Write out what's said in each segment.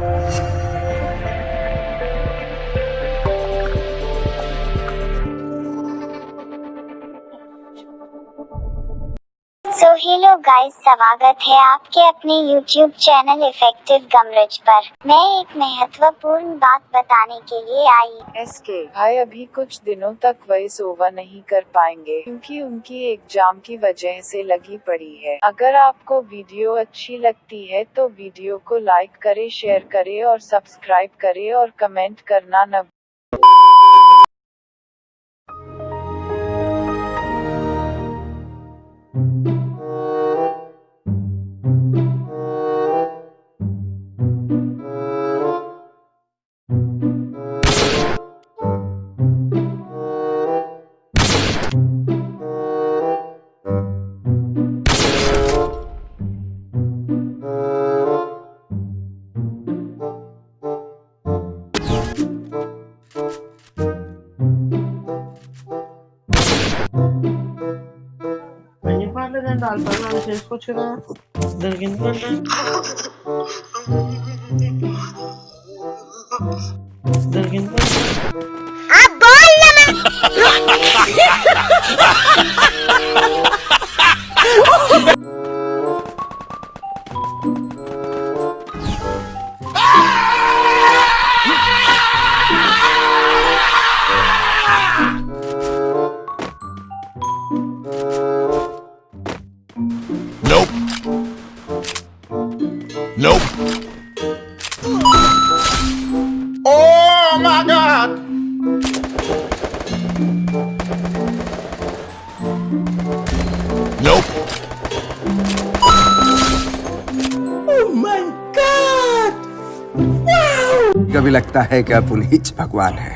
Thank you. Hello guys स्वागत है आपके अपने YouTube चैनल इफ़ेक्टिव गमरज पर। मैं एक महत्वपूर्ण बात बताने के लिए आई। एस के भाई अभी कुछ दिनों तक वॉइस ओवर नहीं कर पाएँगे, क्योंकि उनकी एग्ज़ाम की वजह से लगी पड़ी है। अगर आपको वीडियो अच्छी लगती है तो वीडियो को लाइक करे शेयर करे और सब्सक्राइब करे और कमेंट करना न Ses kaçırma. Dergin var. Dergin var. Abalama! Nope. Oh my god! Nope. कभी लगता है कि आप उन्हीं भगवान है।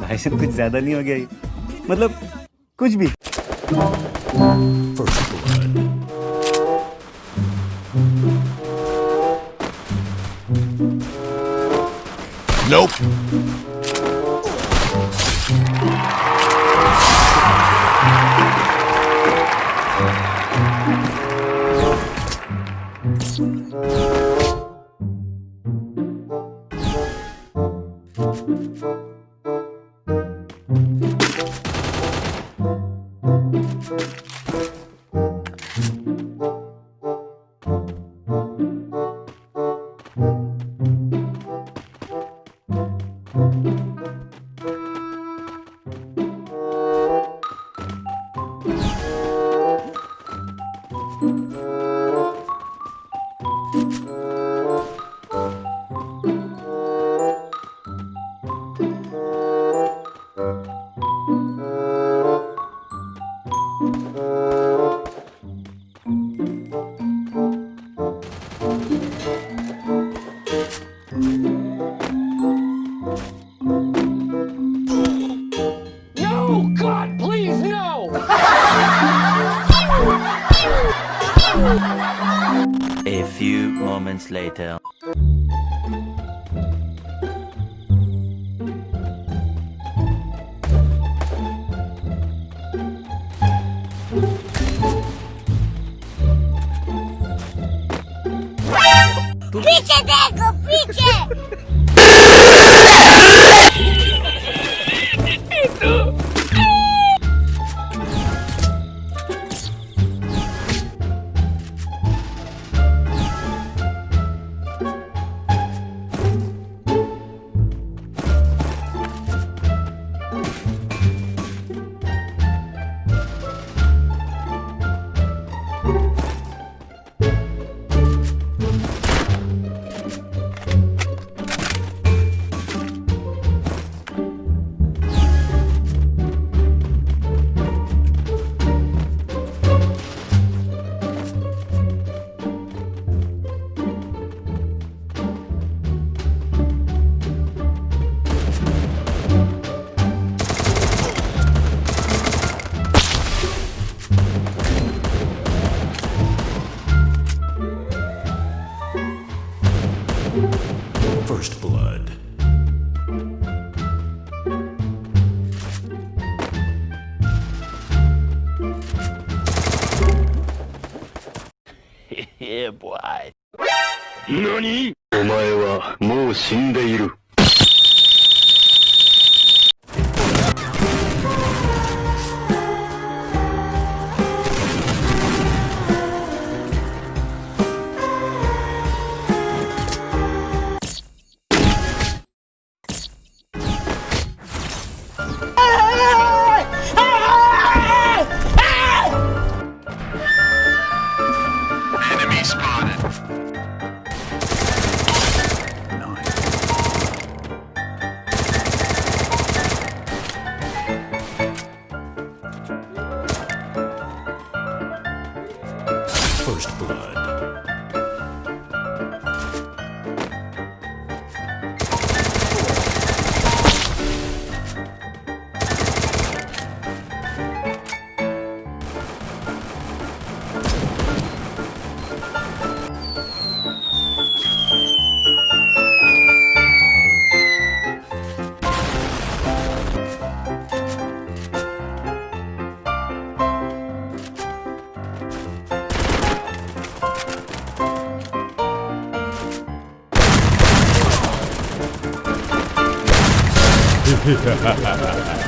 भाई साहब कुछ ज़्यादा नहीं हो गया मतलब कुछ भी। Nope. later. First blood. yeah, boy. 何お前はもう死んでいる。First blood. ハハハハ